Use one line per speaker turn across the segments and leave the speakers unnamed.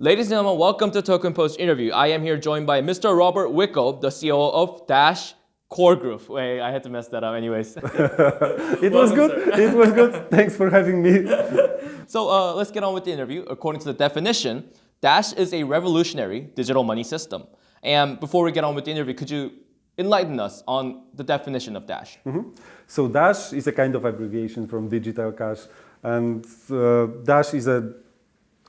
Ladies and gentlemen, welcome to Token Post interview. I am here joined by Mr. Robert Wiecko, the CEO of Dash Core Group. Wait, I had to mess that up anyways.
it was good. It was good. Thanks for having me.
so uh, let's get on with the interview. According to the definition, Dash is a revolutionary digital money system. And before we get on with the interview, could you enlighten us on the definition of Dash?
Mm -hmm. So Dash is a kind of abbreviation from digital cash. And uh, Dash is a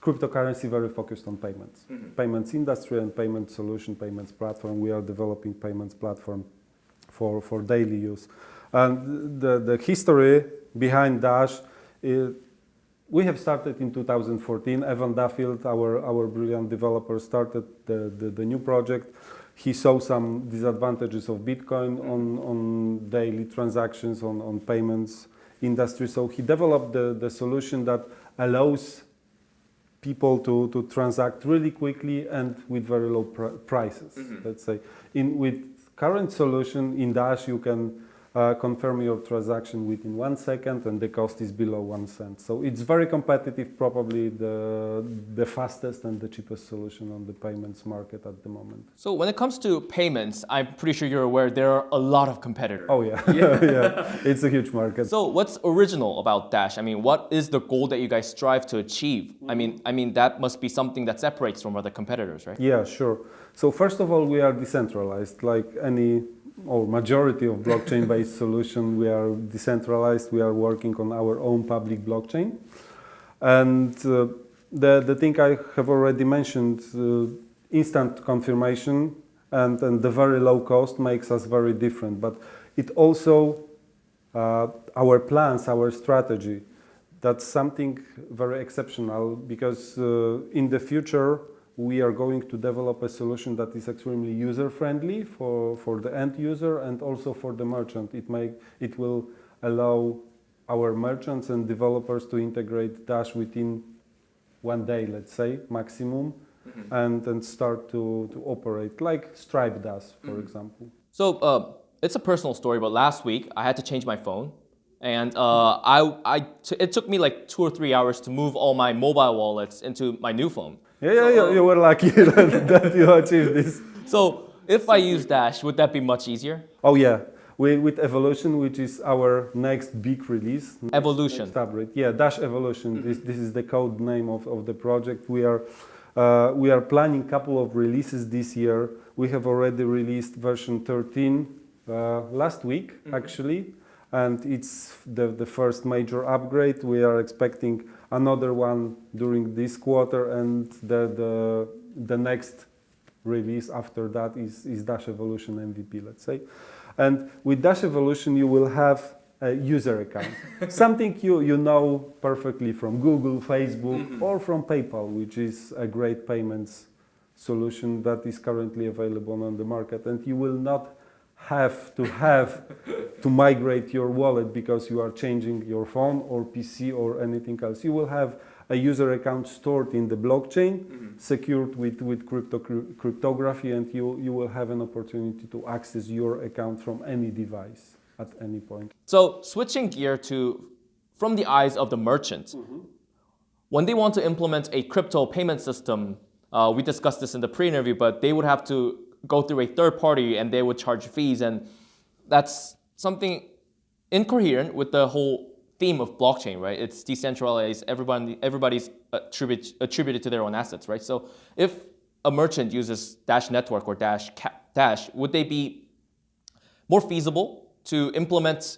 cryptocurrency very focused on payments. Mm -hmm. Payments industry and payment solution, payments platform. We are developing payments platform for, for daily use. And the, the history behind Dash is, we have started in 2014. Evan Duffield, our, our brilliant developer, started the, the, the new project. He saw some disadvantages of Bitcoin mm-hmm. on, on daily transactions, on, on payments industry. So he developed the, the solution that allows people to, to transact really quickly and with very low pr prices, mm -hmm. let's say. In, with current solution in Dash, you can uh, confirm your transaction within one second and the cost is below one cent. So it's very competitive, probably the, the fastest and the cheapest solution on the payments market at the moment.
So when it comes to payments, I'm pretty sure you're aware there are a lot of competitors.
Oh yeah, yeah. yeah. It's a huge market.
So what's original about Dash? I mean, what is the goal that you guys strive to achieve? I mean, I mean that must be something that separates from other competitors, right?
Yeah, sure. So first of all, we are decentralized like any or majority of blockchain-based solution, we are decentralized. We are working on our own public blockchain. And uh, the, the thing I have already mentioned, uh, instant confirmation and, and the very low cost makes us very different. But it also, uh, our plans, our strategy, that's something very exceptional because uh, in the future, we are going to develop a solution that is extremely user-friendly for, for the end user and also for the merchant. It, may, it will allow our merchants and developers to integrate Dash within one day, let's say, maximum, mm -hmm. and, and start to, to operate like Stripe does, for mm -hmm. example.
So uh, it's a personal story, but last week I had to change my phone. And uh, I, I it took me like two or three hours to move all my mobile wallets into my new phone.
Yeah, yeah, so, you were lucky that, that you achieved this.
So if I use Dash, would that be much easier?
Oh yeah, we, with Evolution, which is our next big release.
Evolution.
Next Yeah, Dash Evolution. This, this is the code name of, of the project. We are, uh, we are planning a couple of releases this year. We have already released version 13 uh, last week, mm -hmm. actually and it's the, the first major upgrade. We are expecting another one during this quarter and the, the, the next release after that is, is Dash Evolution MVP, let's say. And with Dash Evolution, you will have a user account, something you, you know perfectly from Google, Facebook, mm -hmm. or from PayPal, which is a great payments solution that is currently available on the market. And you will not have to have to migrate your wallet because you are changing your phone or PC or anything else. You will have a user account stored in the blockchain, mm -hmm. secured with, with crypto, cryptography, and you, you will have an opportunity to access your account from any device at any point.
So switching gear to from the eyes of the merchant, mm -hmm. when they want to implement a crypto payment system, uh, we discussed this in the pre-interview, but they would have to go through a third party and they would charge fees. And that's something incoherent with the whole theme of blockchain, right? It's decentralized, everybody, everybody's attribute, attributed to their own assets, right? So if a merchant uses Dash Network or Dash, Dash, would they be more feasible to implement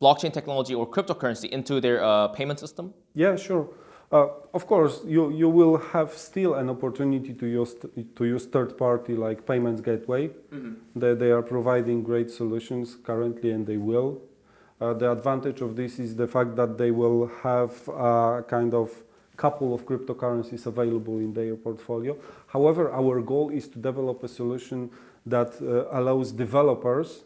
blockchain technology or cryptocurrency into their uh, payment system?
Yeah, sure. Uh, of course, you, you will have still an opportunity to use, to use third party like Payments Gateway. Mm -hmm. they, they are providing great solutions currently and they will. Uh, the advantage of this is the fact that they will have a kind of couple of cryptocurrencies available in their portfolio. However, our goal is to develop a solution that uh, allows developers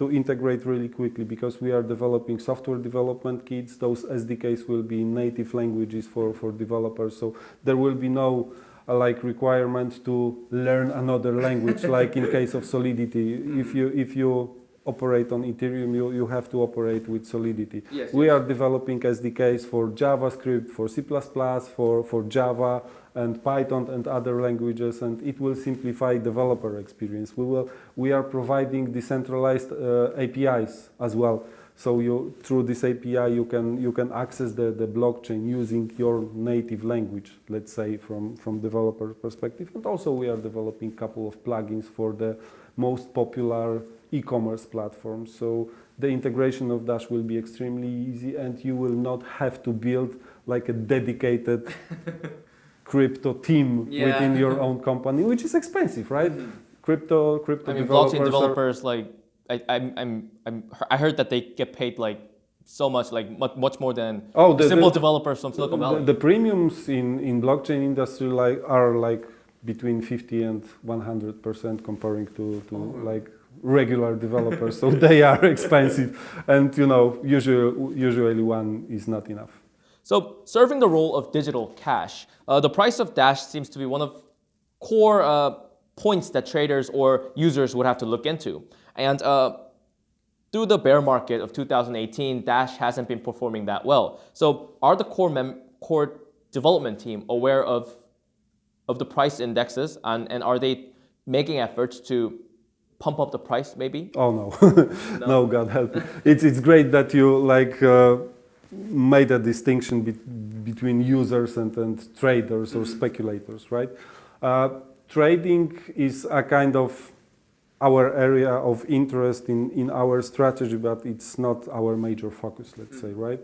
to integrate really quickly because we are developing software development kits. Those SDKs will be native languages for, for developers. So there will be no uh, like requirement to learn another language like in case of Solidity. If you, if you operate on Ethereum, you, you have to operate with Solidity.
Yes,
we
yes.
are developing SDKs for JavaScript, for C++, for, for Java and Python and other languages, and it will simplify developer experience. We, will, we are providing decentralized uh, APIs as well. So you, through this API, you can, you can access the, the blockchain using your native language, let's say, from, from developer perspective. And also we are developing a couple of plugins for the most popular e-commerce platforms. So the integration of Dash will be extremely easy and you will not have to build like a dedicated crypto team
Yeah.
within your own company, which is expensive, right? Mm-hmm. Crypto, crypto
I mean,
developers,
blockchain
are-
developers like I, I'm, I'm, I'm, I heard that they get paid like so much, like much, much more than
Oh, the-
simple
the-
developers from Silicon Valley.
The, the premiums in, in blockchain industry like are like between 50 and 100 percent comparing to, to oh. like regular developers. so they are expensive, and you know usually usually one is not enough.
So, serving the role of digital cash, uh, the price of Dash seems to be one of core uh, points that traders or users would have to look into. And uh, through the bear market of 2018, Dash hasn't been performing that well. So, are the core mem- core development team aware of of the price indexes, and, and are they making efforts to pump up the price, maybe?
Oh no, no, God help. me. It's it's great that you like uh, made a distinction be between users and, and traders or speculators, right? Uh, trading is a kind of our area of interest in, in our strategy, but it's not our major focus, let's say, right?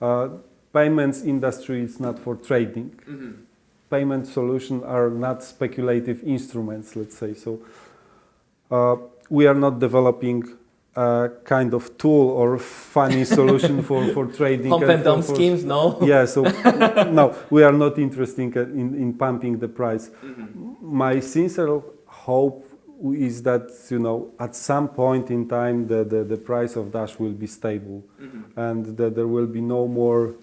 Uh, payments industry is not for trading. Payment solutions are not speculative instruments, let's say. So Uh, we are not developing a kind of tool or funny solution for, for trading.
Pump and dump schemes? No.
yeah, so no, we are not interested in, in pumping the price. Mm-hmm. My sincere hope is that you know at some point in time the, the, the price of Dash will be stable mm-hmm. and that there will be no more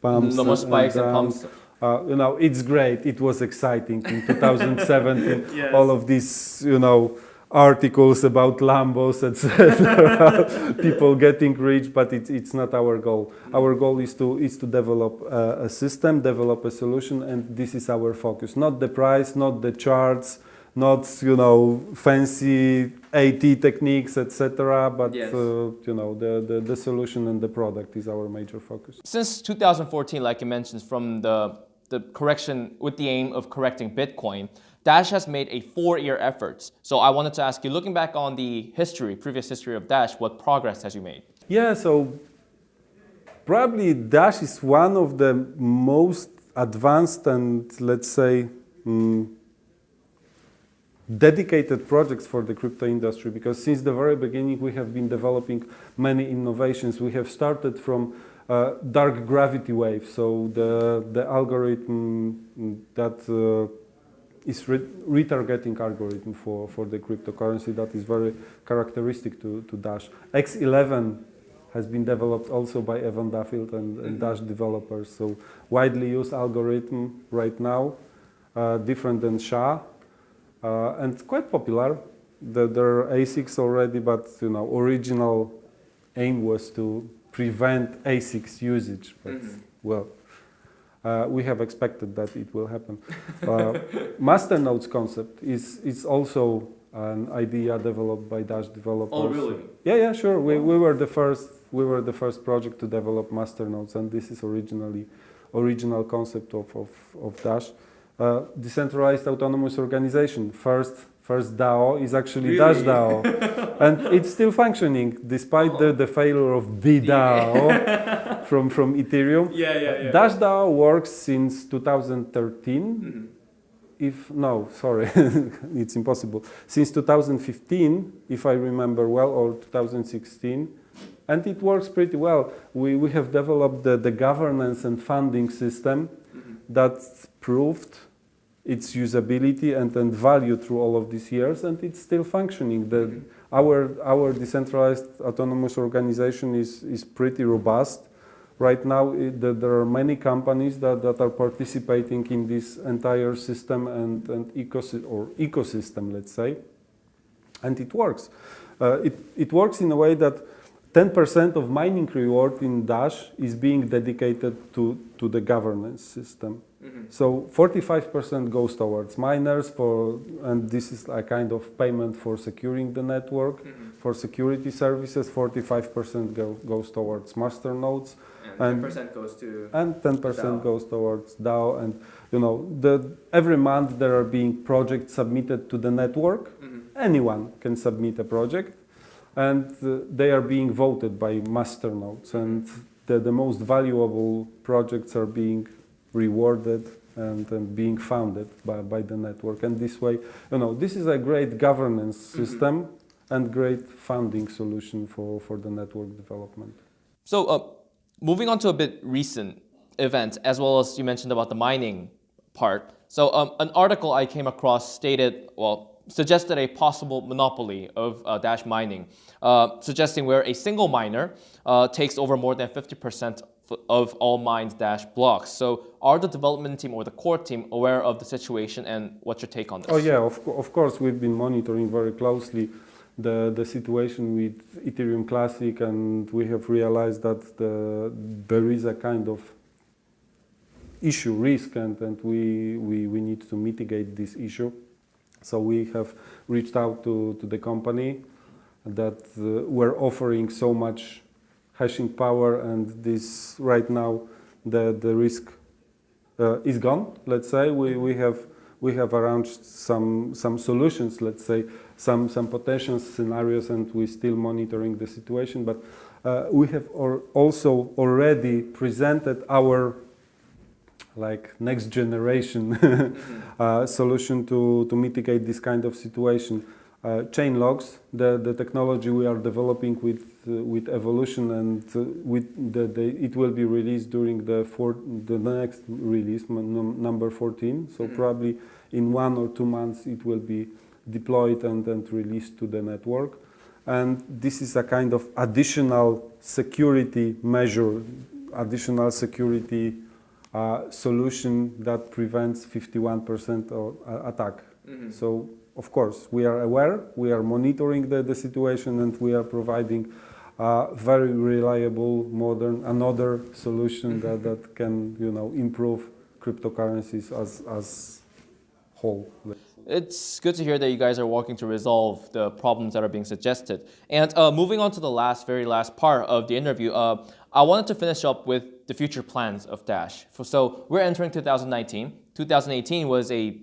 pumps.
No more spikes and
downs.
pumps.
Uh, you know, it's great. It was exciting in 2017.
Yes.
All of this, you know, articles about Lambos, etc. People getting rich, but it's it's not our goal. Our goal is to is to develop a, a system, develop a solution, and this is our focus. Not the price, not the charts, not you know fancy AT techniques, etc. But
Yes.
uh, you know the, the the solution and the product is our major focus.
Since 2014, like you mentioned, from the, the correction with the aim of correcting Bitcoin, Dash has made a four-year effort. So I wanted to ask you, looking back on the history, previous history of Dash, what progress has you made?
Yeah, so probably Dash is one of the most advanced and let's say mm, dedicated projects for the crypto industry because since the very beginning we have been developing many innovations. We have started from uh, dark gravity wave, so the the algorithm that uh, is re retargeting algorithm for, for the cryptocurrency that is very characteristic to, to Dash. X11 has been developed also by Evan Duffield and, and Dash developers. So widely used algorithm right now, uh, different than SHA, uh, and quite popular. The, there are ASICs already, but you know, original aim was to prevent ASICs usage. But well, uh, we have expected that it will happen. Uh, master nodes concept is is also an idea developed by Dash developers. Oh, really? Yeah, yeah, sure. We, we were the first we were the first project to develop master nodes, and this is originally original concept of of, of Dash. Uh, decentralized autonomous organization. First first DAO is actually Dash DAO, and it's still functioning despite the, the failure of the DAO from from Ethereum.
Yeah, yeah,
Dash DAO works since 2013. Mm-hmm. If no, sorry, it's impossible. Since 2015, if I remember well, or 2016, and it works pretty well. We we have developed the, the governance and funding system mm-hmm. that proved its usability and, and value through all of these years, and it's still functioning. The, mm-hmm. our, our decentralized autonomous organization is, is pretty robust. Right now, it, the, there are many companies that, that are participating in this entire system and, and ecosystem, or ecosystem, let's say, and it works. uh, it, it works in a way that 10% of mining reward in Dash is being dedicated to, to the governance system. Mm-hmm. So 45% goes towards miners for, and this is a kind of payment for securing the network. Mm-hmm. For security services, 45% go, goes towards master nodes And-
10% goes to
and 10% goes towards DAO. And you know, the, every month there are being projects submitted to the network. Mm-hmm. Anyone can submit a project, and uh, they are being voted by master nodes. And the, the most valuable projects are being rewarded and, and being founded by, by the network. And this way, you know, this is a great governance system and great funding solution for, for the network development.
So, uh, moving on to a bit recent event, as well as you mentioned about the mining part. So, um, an article I came across stated, well, suggested a possible monopoly of uh, Dash mining, uh, suggesting where a single miner uh, takes over more than 50% f- of all mined Dash blocks. So, are the development team or the core team aware of the situation, and what's your take on this?
Oh yeah, of, of course we've been monitoring very closely the, the situation with Ethereum Classic and we have realized that the, there is a kind of issue, risk and, and we, we, we need to mitigate this issue. So we have reached out to, to the company that uh, we're offering so much hashing power and this right now the, the risk uh, is gone. Let's say we, we have we have arranged some some solutions. Let's say some some potential scenarios, and we're still monitoring the situation. But uh, we have also already presented our like next generation uh, solution to to mitigate this kind of situation. Uh, ChainLocks, the, the technology we are developing with uh, with evolution and uh, with the, the it will be released during the four, the next release num- number 14 so probably in one or two months it will be deployed and, and released to the network. And this is a kind of additional security measure additional security uh, solution that prevents 51% of uh, attack. So of course, we are aware, we are monitoring the, the situation, and we are providing uh, very reliable, modern, another solution that, that can, you know, improve cryptocurrencies as, as whole.
It's good to hear that you guys are working to resolve the problems that are being suggested. And uh, moving on to the last, very last part of the interview, uh, I wanted to finish up with the future plans of Dash. So we're entering 2019. 2018 was a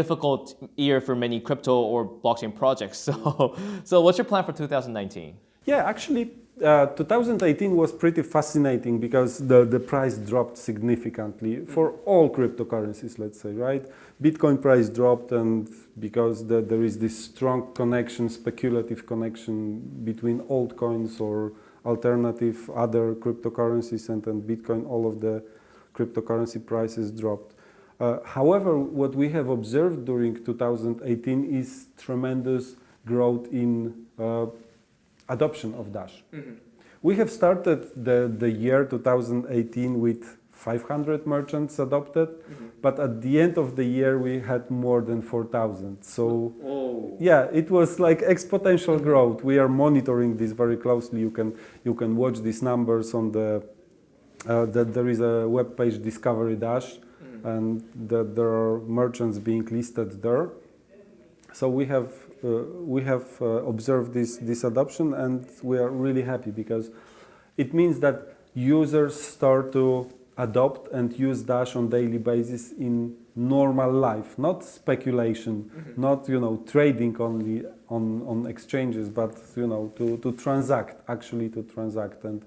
difficult year for many crypto or blockchain projects. So, so what's your plan for 2019?
Yeah, actually, uh, 2018 was pretty fascinating because the, the price dropped significantly for all cryptocurrencies, let's say, right? Bitcoin price dropped, and because the, there is this strong connection, speculative connection between altcoins or alternative other cryptocurrencies and, and Bitcoin, all of the cryptocurrency prices dropped. Uh, however, what we have observed during 2018 is tremendous growth in uh, adoption of Dash. We have started the, the year 2018 with 500 merchants adopted, but at the end of the year we had more than 4,000. So
Oh.
yeah, it was like exponential growth. We are monitoring this very closely. You can you can watch these numbers on the uh, that there is a web page Discover Dash, and that there are merchants being listed there. So we have uh, we have uh, observed this this adoption, and we are really happy because it means that users start to adopt and use Dash on daily basis in normal life, not speculation, not you know trading only on on exchanges, but you know to to transact actually to transact and.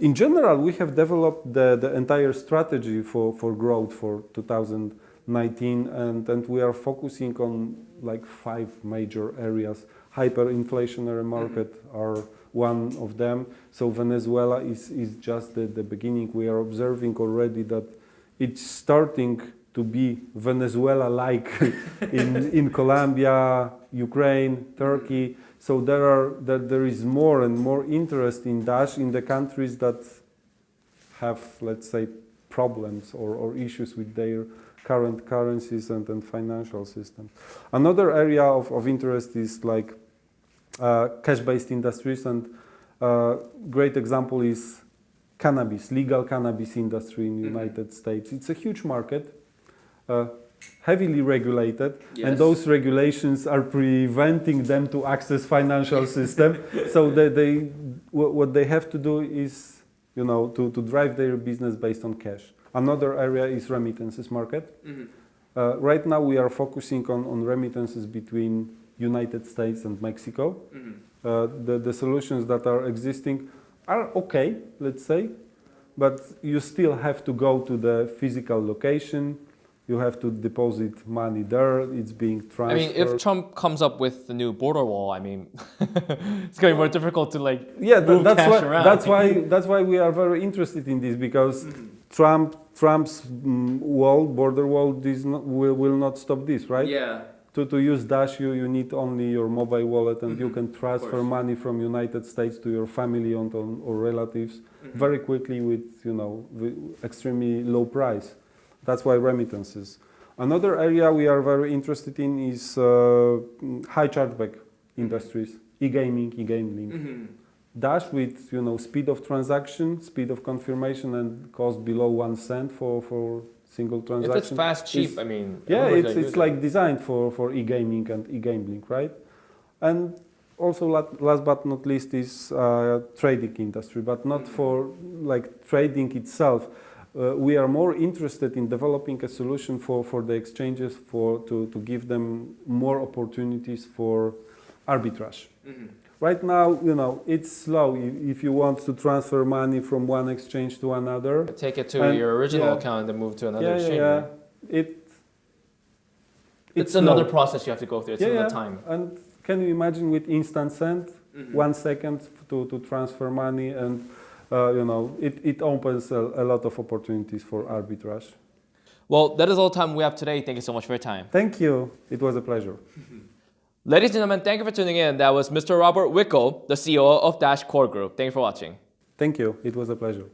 In general, we have developed the, the entire strategy for, for growth for 2019 and, and we are focusing on like five major areas. Hyperinflationary market mm-hmm. are one of them. So Venezuela is, is just the, the beginning. We are observing already that it's starting to be Venezuela-like in, in Colombia, Ukraine, Turkey. So there are that there is more and more interest in Dash in the countries that have, let's say, problems or, or issues with their current currencies and, and financial systems. Another area of, of interest is like uh, cash-based industries. And uh, great example is cannabis, legal cannabis industry in the United States. It's a huge market, heavily regulated,
Yes.
and those regulations are preventing them to access financial system. so they, they what they have to do is, you know, to, to drive their business based on cash. Another area is remittances market. Uh, right now we are focusing on, on remittances between United States and Mexico. Uh, the, the solutions that are existing are okay, let's say, but you still have to go to the physical location. You have to deposit money there. It's being transferred.
I mean, if Trump comes up with the new border wall, I mean, it's gonna be more difficult to like
yeah, th-
move
that's
cash
why,
around.
that's why that's why we are very interested in this because Trump Trump's mm, wall border wall is not, will, will not stop this, right?
Yeah.
To, to use Dash, you, you need only your mobile wallet and you can transfer money from United States to your family and, on, or relatives
Mm-hmm.
very quickly with, you know, with extremely low price. That's why remittances. Another area we are very interested in is uh, mm, high chargeback industries, e-gaming, e-gambling.
Mm-hmm.
Dash with, you know, speed of transaction, speed of confirmation and cost below one cent for, for single transaction.
If it's fast, cheap,
is-
I mean,
yeah, it's, it's like designed for, for e-gaming and e-gambling, right? And also last but not least is uh, trading industry, but not for like trading itself. Uh, we are more interested in developing a solution for, for the exchanges for to, to give them more opportunities for arbitrage.
Mm-hmm.
Right now, you know, it's slow. If you want to transfer money from one exchange to another,
Take it to
And-
your original
yeah.
account and then move to another
yeah, yeah,
exchange.
yeah,
right?
it.
It's, another process you have to go through. It's another time.
And can you imagine with instant send,
Mm-hmm.
one second to, to transfer money, and uh, you know it, it opens a, a lot of opportunities for arbitrage.
Well, that is all the time we have today. Thank you so much for your time.
Thank you. It was a pleasure.
Ladies and gentlemen, thank you for tuning in. That was Mr. Robert Wiecko, the CEO of Dash Core Group. Thank you for watching.
Thank you. It was a pleasure.